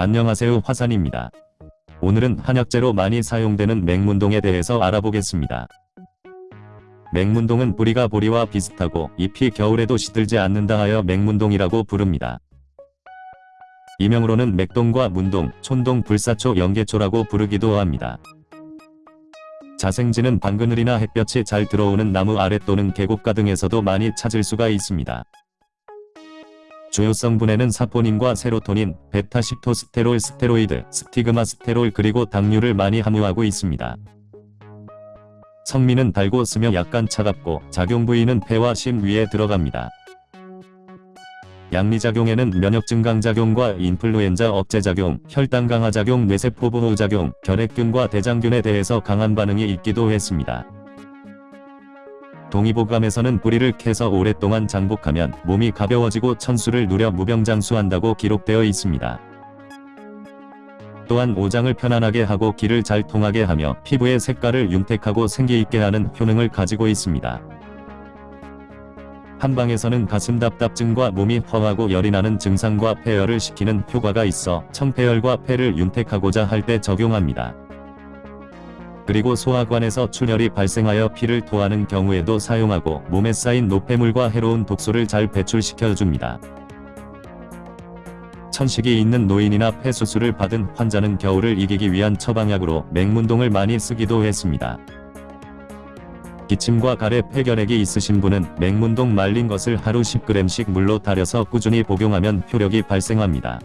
안녕하세요 화산입니다. 오늘은 한약재로 많이 사용되는 맹문동에 대해서 알아보겠습니다. 맹문동은 뿌리가 보리와 비슷하고 잎이 겨울에도 시들지 않는다 하여 맹문동이라고 부릅니다. 이명으로는 맥동과 문동, 촌동, 불사초, 연계초라고 부르기도 합니다. 자생지는 방그늘이나 햇볕이 잘 들어오는 나무 아래 또는 계곡가 등에서도 많이 찾을 수가 있습니다. 주요 성분에는 사포닌과 세로토닌, 베타시토스테롤 스테로이드, 스티그마 스테롤 그리고 당류를 많이 함유하고 있습니다. 성미는 달고 쓰며 약간 차갑고 작용 부위는 폐와 심 위에 들어갑니다. 양리작용에는 면역 증강 작용과 인플루엔자 억제 작용, 혈당 강화 작용, 뇌세포 보호 작용, 결핵균과 대장균에 대해서 강한 반응이 있기도 했습니다. 동의보감에서는 뿌리를 캐서 오랫동안 장복하면 몸이 가벼워지고 천수를 누려 무병장수한다고 기록되어 있습니다. 또한 오장을 편안하게 하고 기를 잘 통하게 하며 피부의 색깔을 윤택하고 생기있게 하는 효능을 가지고 있습니다. 한방에서는 가슴 답답증과 몸이 허하고 열이 나는 증상과 폐열을 식히는 효과가 있어 청폐열과 폐를 윤택하고자 할 때 적용합니다. 그리고 소화관에서 출혈이 발생하여 피를 토하는 경우에도 사용하고 몸에 쌓인 노폐물과 해로운 독소를 잘 배출시켜줍니다. 천식이 있는 노인이나 폐수술을 받은 환자는 겨울을 이기기 위한 처방약으로 맹문동을 많이 쓰기도 했습니다. 기침과 가래 폐결핵이 있으신 분은 맹문동 말린 것을 하루 10g씩 물로 달여서 꾸준히 복용하면 효력이 발생합니다.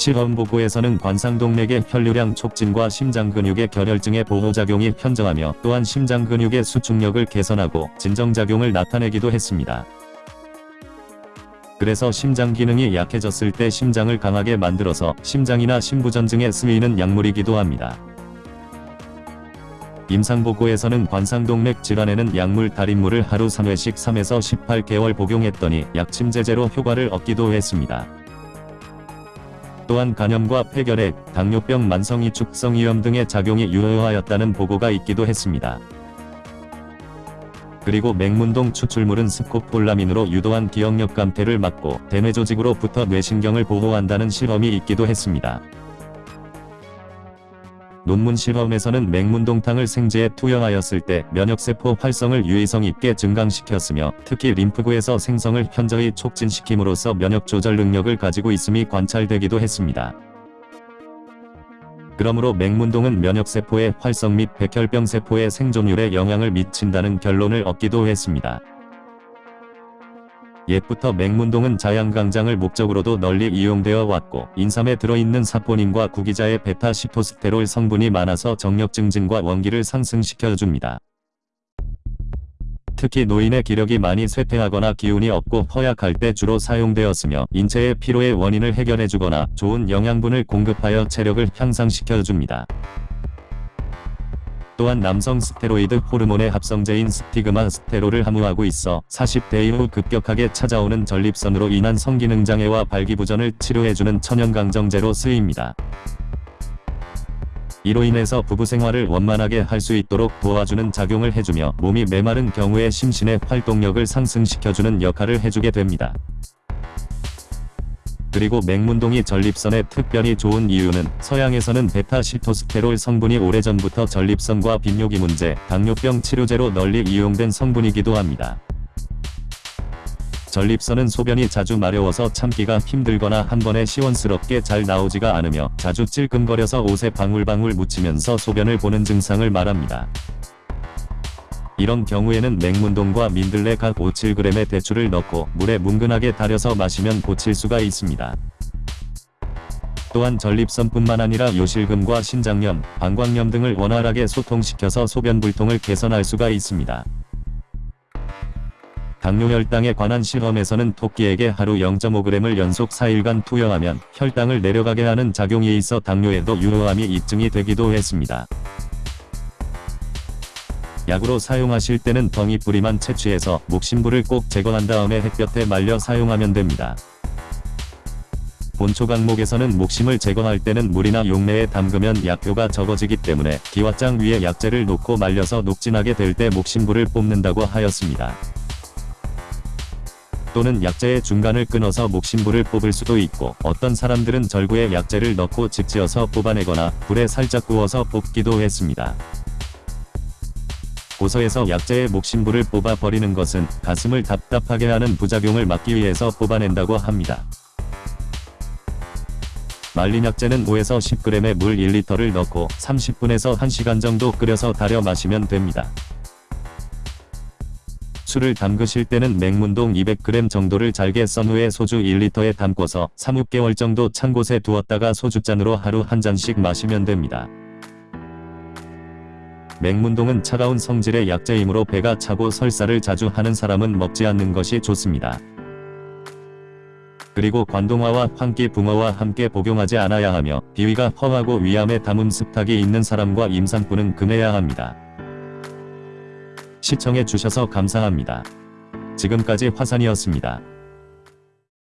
실험 보고에서는 관상동맥의 혈류량 촉진과 심장근육의 결혈증의 보호작용이 현저하며 또한 심장근육의 수축력을 개선하고 진정작용을 나타내기도 했습니다. 그래서 심장 기능이 약해졌을 때 심장을 강하게 만들어서 심장이나 심부전 증에 쓰이는 약물이기도 합니다. 임상보고에서는 관상동맥 질환에는 약물 달인물을 하루 3회씩 3에서 18개월 복용했더니 약침제제로 효과를 얻기도 했습니다. 또한 간염과 폐결핵, 당뇨병 만성이축성위염 등의 작용이 유효하였다는 보고가 있기도 했습니다. 그리고 맹문동 추출물은 스코폴라민으로 유도한 기억력 감퇴를 막고 대뇌 조직으로부터 뇌신경을 보호한다는 실험이 있기도 했습니다. 논문 실험에서는 맹문동탕을 생제에 투여하였을 때 면역세포 활성을 유의성 있게 증강시켰으며 특히 림프구에서 생성을 현저히 촉진시킴으로써 면역 조절 능력을 가지고 있음이 관찰되기도 했습니다. 그러므로 맹문동은 면역세포의 활성 및 백혈병세포의 생존율에 영향을 미친다는 결론을 얻기도 했습니다. 옛부터 맹문동은 자양강장을 목적으로도 널리 이용되어 왔고 인삼에 들어있는 사포닌과 구기자의 베타 시토스테롤 성분이 많아서 정력 증진과 원기를 상승시켜줍니다. 특히 노인의 기력이 많이 쇠퇴하거나 기운이 없고 허약할 때 주로 사용되었으며 인체의 피로의 원인을 해결해주거나 좋은 영양분을 공급하여 체력을 향상시켜줍니다. 또한 남성 스테로이드 호르몬의 합성제인 스티그마 스테롤을 함유하고 있어 40대 이후 급격하게 찾아오는 전립선으로 인한 성기능 장애와 발기부전을 치료해주는 천연강정제로 쓰입니다. 이로 인해서 부부생활을 원만하게 할 수 있도록 도와주는 작용을 해주며 몸이 메마른 경우에 심신의 활동력을 상승시켜주는 역할을 해주게 됩니다. 그리고 맹문동이 전립선에 특별히 좋은 이유는 서양에서는 베타시토스테롤 성분이 오래전부터 전립선과 빈뇨기 문제, 당뇨병 치료제로 널리 이용된 성분이기도 합니다. 전립선은 소변이 자주 마려워서 참기가 힘들거나 한 번에 시원스럽게 잘 나오지가 않으며 자주 찔끔거려서 옷에 방울방울 묻히면서 소변을 보는 증상을 말합니다. 이런 경우에는 맹문동과 민들레 각 5-7g의 대추를 넣고 물에 뭉근하게 달여서 마시면 고칠 수가 있습니다. 또한 전립선뿐만 아니라 요실금과 신장염, 방광염 등을 원활하게 소통시켜서 소변 불통을 개선할 수가 있습니다. 당뇨혈당에 관한 실험에서는 토끼에게 하루 0.5g을 연속 4일간 투여하면 혈당을 내려가게 하는 작용이 있어 당뇨에도 유효함이 입증이 되기도 했습니다. 약으로 사용하실 때는 덩이 뿌리만 채취해서 목심부를 꼭 제거한 다음에 햇볕에 말려 사용하면 됩니다. 본초 강목에서는 목심을 제거할 때는 물이나 용내에 담그면 약효가 적어지기 때문에 기왓장 위에 약재를 놓고 말려서 녹진하게 될 때 목심부를 뽑는다고 하였습니다. 또는 약재의 중간을 끊어서 목심부를 뽑을 수도 있고 어떤 사람들은 절구에 약재를 넣고 집지어서 뽑아내거나 불에 살짝 구워서 뽑기도 했습니다. 고서에서 약재의 목심부를 뽑아 버리는 것은 가슴을 답답하게 하는 부작용을 막기 위해서 뽑아낸다고 합니다. 말린 약재는 5에서 10g의 물 1리터를 넣고 30분에서 1시간 정도 끓여서 달여 마시면 됩니다. 술을 담그실 때는 맹문동 200g 정도를 잘게 썬 후에 소주 1리터에 담궈서 3, 6개월 정도 찬 곳에 두었다가 소주잔으로 하루 한 잔씩 마시면 됩니다. 맹문동은 차가운 성질의 약재이므로 배가 차고 설사를 자주 하는 사람은 먹지 않는 것이 좋습니다. 그리고 관동화와 황기 붕어와 함께 복용하지 않아야 하며 비위가 험하고 위암에 담음 습탁이 있는 사람과 임산부는 금해야 합니다. 시청해 주셔서 감사합니다. 지금까지 화산이었습니다.